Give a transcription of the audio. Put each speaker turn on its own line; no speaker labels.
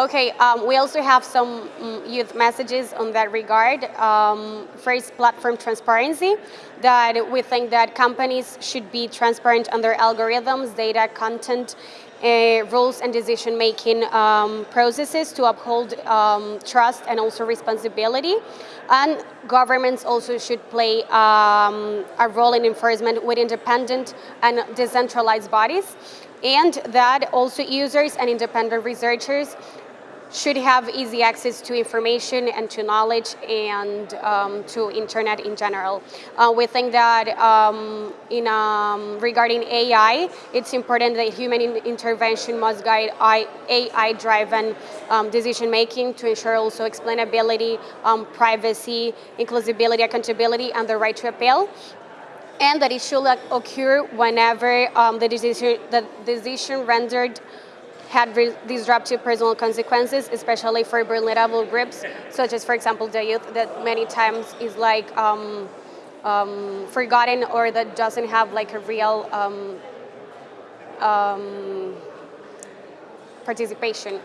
Okay, um, we also have some mm, youth messages on that regard. Um, first, platform transparency, that we think that companies should be transparent on their algorithms, data, content, uh, rules and decision-making um, processes to uphold um, trust and also responsibility. And governments also should play um, a role in enforcement with independent and decentralized bodies and that also users and independent researchers should have easy access to information and to knowledge and um, to internet in general. Uh, we think that um, in, um, regarding AI, it's important that human in intervention must guide AI-driven um, decision-making to ensure also explainability, um, privacy, inclusivity, accountability, and the right to appeal and that it should occur whenever um, the, decision, the decision rendered had these disruptive personal consequences, especially for vulnerable groups, such as, for example, the youth, that many times is like um, um, forgotten or that doesn't have like a real um, um participation